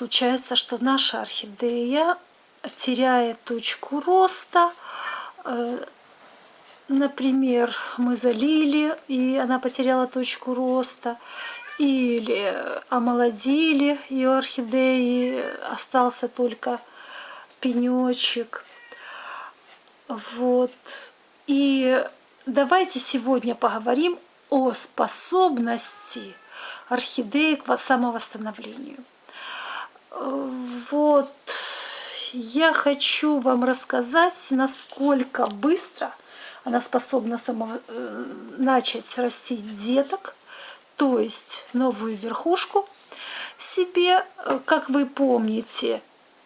случается, что наша орхидея теряет точку роста. Э, например, мы залили, и она потеряла точку роста. Или омолодили ее орхидеи, остался только пенечек. Вот. И давайте сегодня поговорим о способности орхидеи к самовосстановлению. Вот я хочу вам рассказать, насколько быстро она способна само, э, начать растить деток, то есть новую верхушку себе. Как вы помните,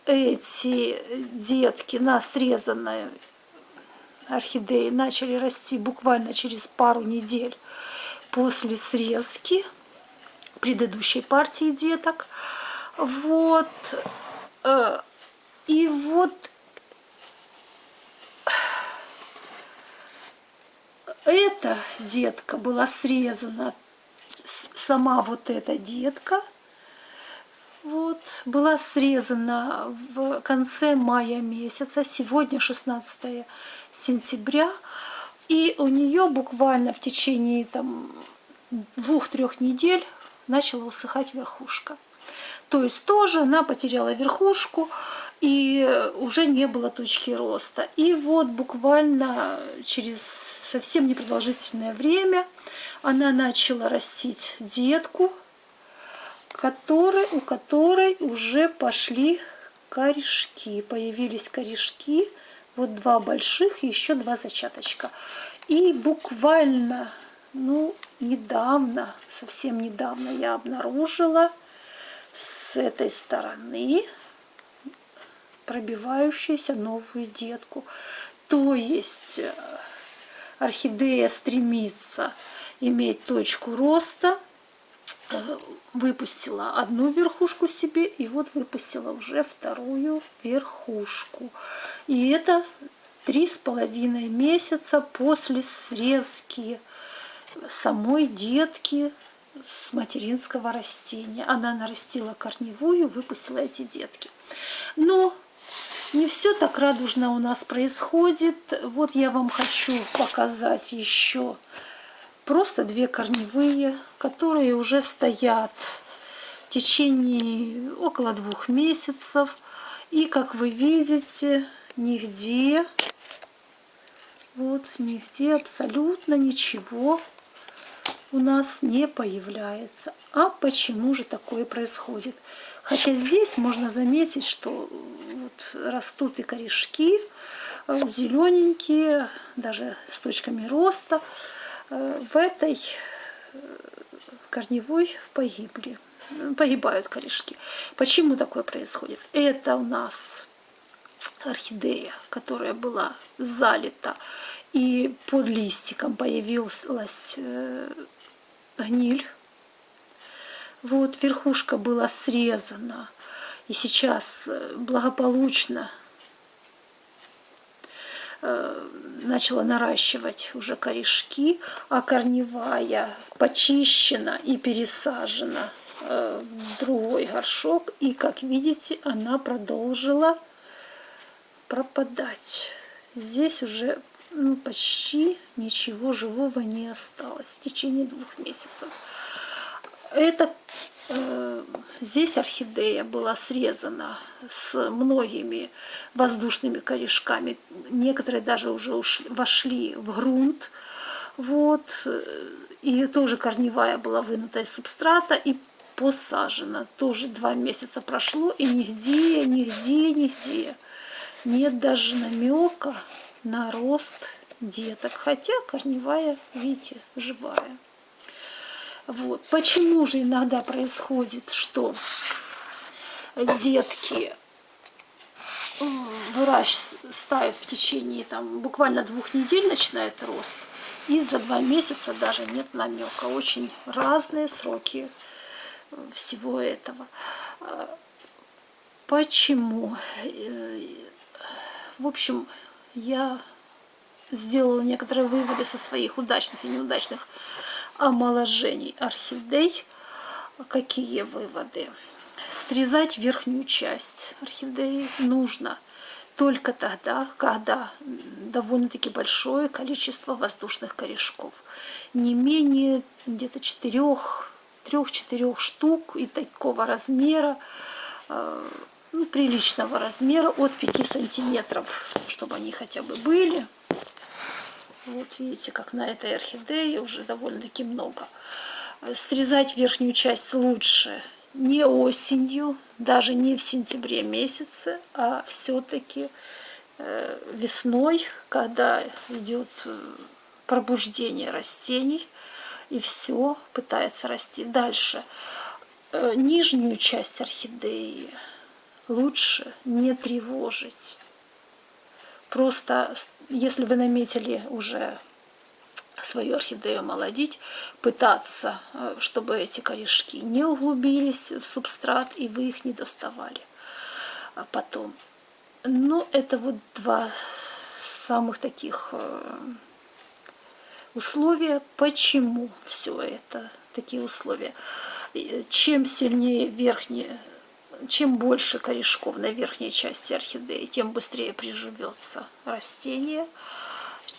эти детки на срезанной орхидеи начали расти буквально через пару недель после срезки предыдущей партии деток. Вот. Э, и вот эта детка была срезана, сама вот эта детка, вот, была срезана в конце мая месяца, сегодня 16 сентября, и у нее буквально в течение там двух-трех недель начала усыхать верхушка. То есть тоже она потеряла верхушку и уже не было точки роста. И вот буквально через совсем непродолжительное время она начала растить детку, который, у которой уже пошли корешки. Появились корешки, вот два больших и еще два зачаточка. И буквально, ну, недавно, совсем недавно я обнаружила с этой стороны пробивающуюся новую детку. То есть э, орхидея стремится иметь точку роста, э, выпустила одну верхушку себе и вот выпустила уже вторую верхушку. И это три с половиной месяца после срезки самой детки с материнского растения. Она нарастила корневую, выпустила эти детки. Но не все так радужно у нас происходит. Вот я вам хочу показать еще просто две корневые, которые уже стоят в течение около двух месяцев. И, как вы видите, нигде, вот нигде абсолютно ничего у нас не появляется. А почему же такое происходит? Хотя здесь можно заметить, что вот растут и корешки э, зелененькие, даже с точками роста. Э, в этой э, корневой погибли, погибают корешки. Почему такое происходит? Это у нас орхидея, которая была залита, и под листиком появилась гниль. Вот верхушка была срезана. И сейчас э, благополучно э, начала наращивать уже корешки, а корневая почищена и пересажена э, в другой горшок. И, как видите, она продолжила пропадать. Здесь уже ну, почти ничего живого не осталось в течение двух месяцев. Это э, здесь орхидея была срезана с многими воздушными корешками. Некоторые даже уже ушли, вошли в грунт. Вот. И тоже корневая была вынута из субстрата и посажена. Тоже два месяца прошло, и нигде, нигде, нигде нет даже намека на рост деток. Хотя корневая, видите, живая. Вот. Почему же иногда происходит, что детки вырастают в течение там, буквально двух недель начинает рост, и за два месяца даже нет намека. Очень разные сроки всего этого. Почему? В общем, я сделала некоторые выводы со своих удачных и неудачных омоложений орхидей. Какие выводы? срезать верхнюю часть орхидеи нужно только тогда, когда довольно-таки большое количество воздушных корешков. Не менее где-то четырех, трех-четырех штук и такого размера, э, ну, приличного размера, от 5 сантиметров, чтобы они хотя бы были. Вот видите, как на этой орхидее уже довольно-таки много. Срезать верхнюю часть лучше не осенью, даже не в сентябре месяце, а все-таки э, весной, когда идет э, пробуждение растений, и все пытается расти дальше. Э, нижнюю часть орхидеи лучше не тревожить. Просто, если вы наметили уже свою орхидею молодить, пытаться, э, чтобы эти корешки не углубились в субстрат и вы их не доставали а потом. Ну, это вот два самых таких э, условия. Почему все это такие условия? Чем сильнее верхние чем больше корешков на верхней части орхидеи, тем быстрее приживется растение.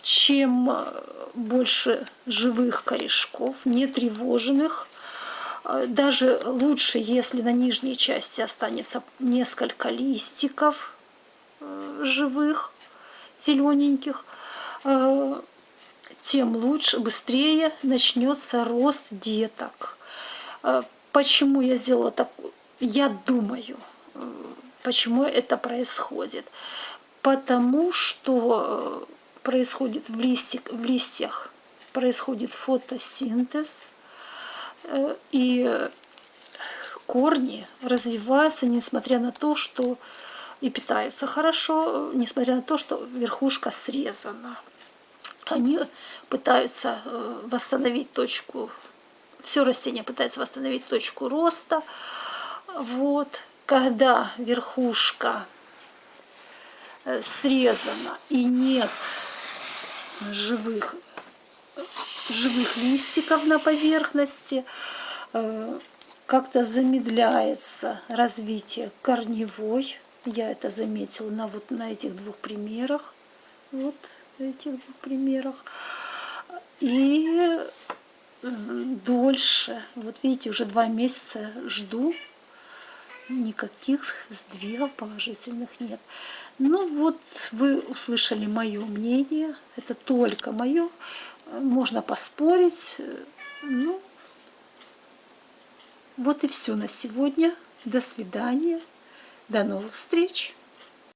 Чем э, больше живых корешков, не тревоженных, э, даже лучше, если на нижней части останется несколько листиков э, живых, зелененьких, тем лучше, быстрее начнется рост деток. Почему я сделала такую я думаю, э, почему это происходит. Потому что э, происходит в, листик, в листьях происходит фотосинтез, э, и корни развиваются, несмотря на то, что и питаются хорошо, несмотря на то, что верхушка срезана. Они пытаются восстановить точку, все растение пытается восстановить точку роста, вот, когда верхушка э, срезана и нет живых, живых листиков на поверхности, э, как-то замедляется развитие корневой. Я это заметила на, вот, на этих двух примерах. Вот этих двух примерах. И дольше, вот видите, уже два месяца жду никаких сдвигов положительных нет. Ну вот вы услышали мое мнение, это только мое, можно поспорить. Ну, вот и все на сегодня. До свидания, до новых встреч.